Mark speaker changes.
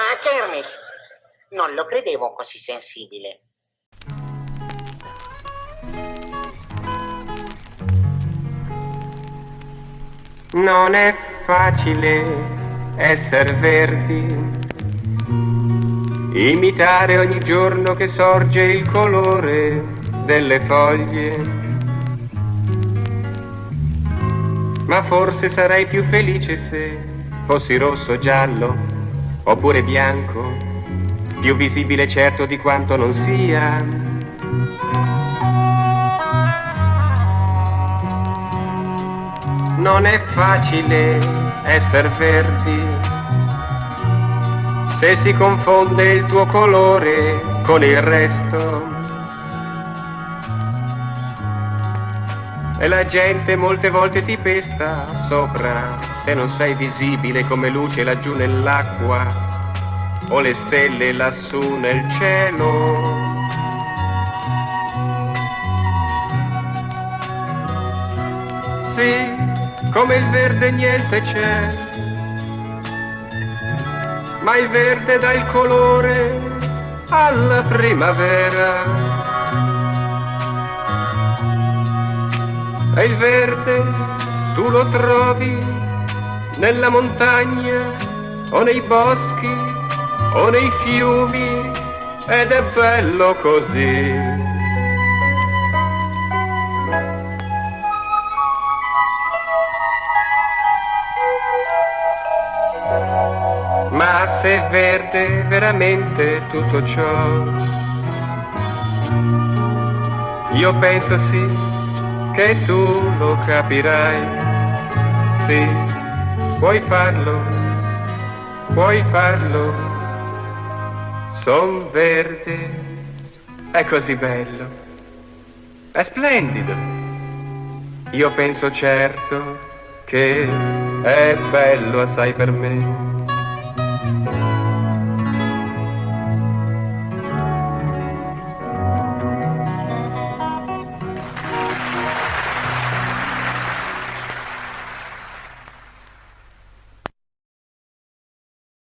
Speaker 1: Ah, Kermit, non lo credevo così sensibile.
Speaker 2: Non è facile essere verdi, imitare ogni giorno che sorge il colore delle foglie. Ma forse sarei più felice se fossi rosso o giallo, oppure bianco, più visibile certo di quanto non sia. Non è facile essere verdi se si confonde il tuo colore con il resto. E la gente molte volte ti pesta sopra se non sei visibile come luce laggiù nell'acqua o le stelle lassù nel cielo. Sì, come il verde niente c'è, ma il verde dà il colore alla primavera. E il verde tu lo trovi nella montagna o nei boschi o nei fiumi ed è bello così. Ma se è verde veramente tutto ciò, io penso sì che tu lo capirai. Sì, puoi farlo, puoi farlo. Son verde, è così bello, è splendido. Io penso certo che è bello assai per me.